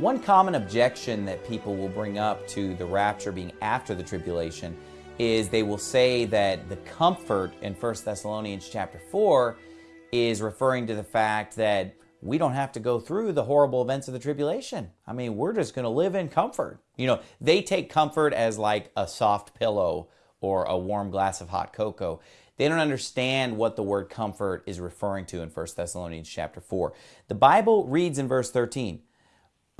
One common objection that people will bring up to the rapture being after the tribulation is they will say that the comfort in 1 Thessalonians chapter 4 is referring to the fact that we don't have to go through the horrible events of the tribulation. I mean, we're just going to live in comfort. You know, they take comfort as like a soft pillow or a warm glass of hot cocoa. They don't understand what the word comfort is referring to in 1 Thessalonians chapter 4. The Bible reads in verse 13,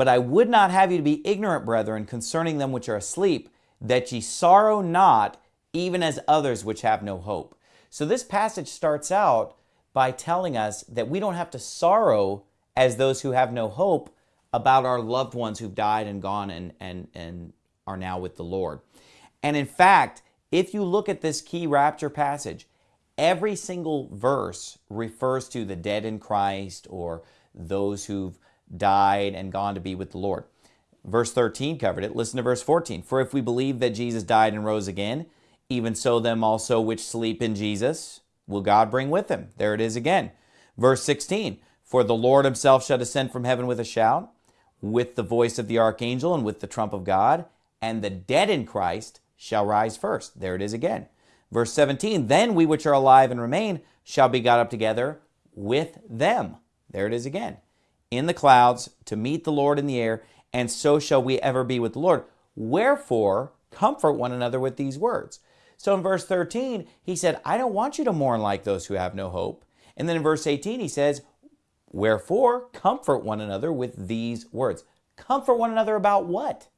but I would not have you to be ignorant, brethren, concerning them which are asleep, that ye sorrow not, even as others which have no hope. So this passage starts out by telling us that we don't have to sorrow as those who have no hope about our loved ones who've died and gone and, and, and are now with the Lord. And in fact, if you look at this key rapture passage, every single verse refers to the dead in Christ or those who've died and gone to be with the Lord. Verse 13 covered it. Listen to verse 14. For if we believe that Jesus died and rose again, even so them also which sleep in Jesus will God bring with him. There it is again. Verse 16. For the Lord himself shall descend from heaven with a shout, with the voice of the archangel and with the trump of God, and the dead in Christ shall rise first. There it is again. Verse 17. Then we which are alive and remain shall be got up together with them. There it is again in the clouds to meet the Lord in the air, and so shall we ever be with the Lord. Wherefore, comfort one another with these words. So in verse 13, he said, I don't want you to mourn like those who have no hope. And then in verse 18, he says, Wherefore, comfort one another with these words. Comfort one another about what?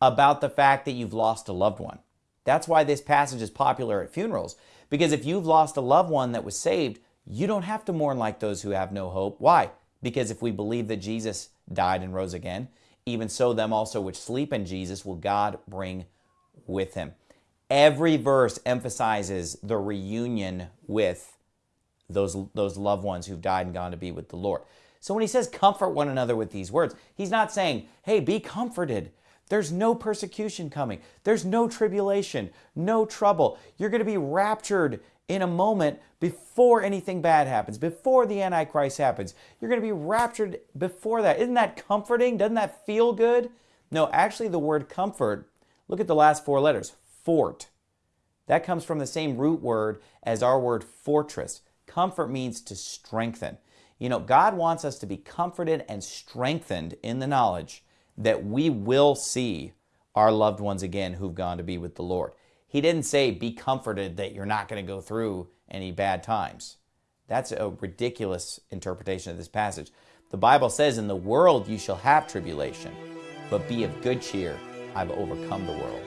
About the fact that you've lost a loved one. That's why this passage is popular at funerals. Because if you've lost a loved one that was saved, you don't have to mourn like those who have no hope. Why? Because if we believe that Jesus died and rose again, even so them also which sleep in Jesus will God bring with him. Every verse emphasizes the reunion with those, those loved ones who've died and gone to be with the Lord. So when he says comfort one another with these words, he's not saying, hey, be comforted. There's no persecution coming. There's no tribulation, no trouble. You're going to be raptured in a moment before anything bad happens, before the Antichrist happens. You're going to be raptured before that. Isn't that comforting? Doesn't that feel good? No, actually, the word comfort, look at the last four letters fort. That comes from the same root word as our word fortress. Comfort means to strengthen. You know, God wants us to be comforted and strengthened in the knowledge that we will see our loved ones again who've gone to be with the Lord. He didn't say, be comforted that you're not going to go through any bad times. That's a ridiculous interpretation of this passage. The Bible says, in the world you shall have tribulation, but be of good cheer. I've overcome the world.